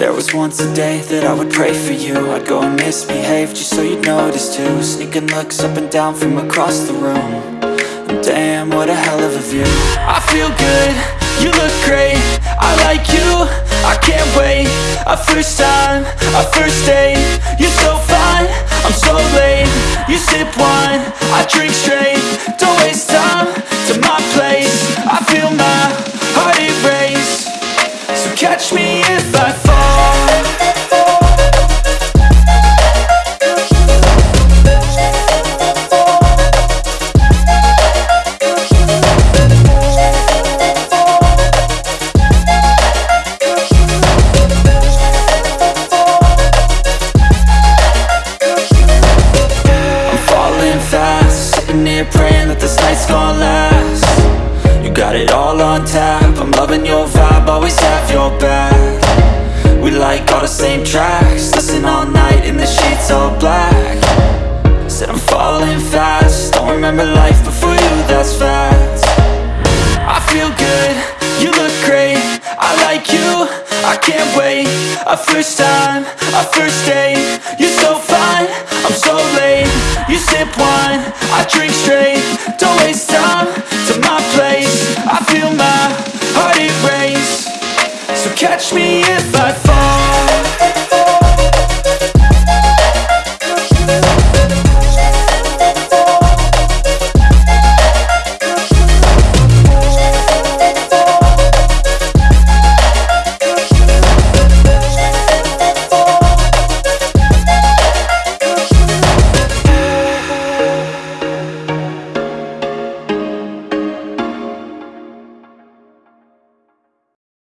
There was once a day that I would pray for you. I'd go and misbehave just so you'd notice too. Sneaking looks up and down from across the room. And Damn, what a hell of a view. I feel good, you look great. I like you, I can't wait. A first time, a first date. You're so fine, I'm so late. You sip wine, I drink straight. Don't waste time to my place praying that this night's gonna last. You got it all on tap I'm loving your vibe, always have your back tracks. Listen all night in the sheets all black. Said I'm falling fast. Don't remember life before you, that's fact I feel good, you look great. I like you, I can't wait. A first time, a first date. You're so fine, I'm so late. You sip wine, I drink straight. Don't waste time to my place. I feel my heart it erase So catch me if I fall